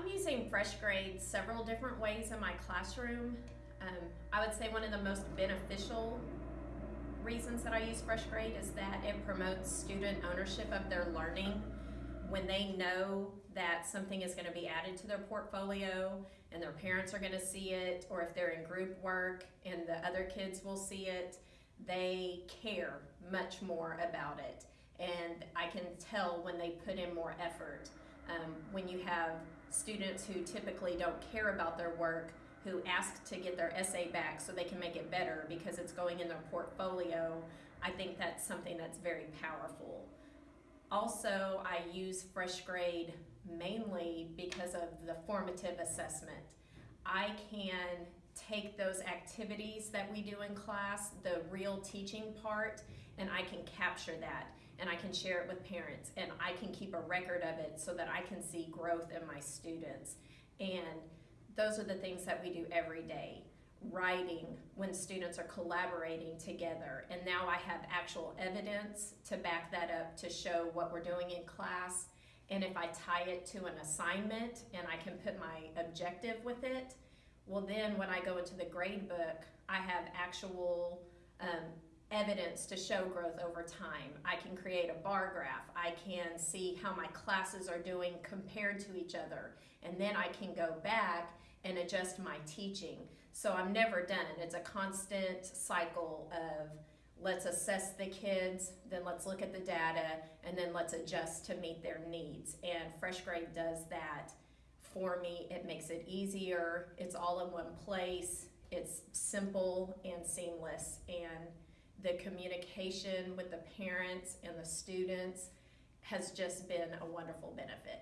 I'm using Fresh Grade several different ways in my classroom. Um, I would say one of the most beneficial reasons that I use Fresh Grade is that it promotes student ownership of their learning. When they know that something is going to be added to their portfolio and their parents are going to see it, or if they're in group work and the other kids will see it, they care much more about it. And I can tell when they put in more effort. Um, when you have students who typically don't care about their work, who ask to get their essay back so they can make it better because it's going in their portfolio, I think that's something that's very powerful. Also, I use Fresh Grade mainly because of the formative assessment. I can take those activities that we do in class, the real teaching part, and I can capture that and I can share it with parents and I can keep a record of it so that I can see growth in my students. And those are the things that we do every day. Writing when students are collaborating together, and now I have actual evidence to back that up to show what we're doing in class. And if I tie it to an assignment and I can put my objective with it, well, then when I go into the grade book, I have actual um, evidence to show growth over time. I can create a bar graph. I can see how my classes are doing compared to each other. And then I can go back and adjust my teaching. So I'm never done. It's a constant cycle of let's assess the kids, then let's look at the data, and then let's adjust to meet their needs. And Fresh Grade does that for me. It makes it easier. It's all in one place. It's simple and seamless. And the communication with the parents and the students has just been a wonderful benefit.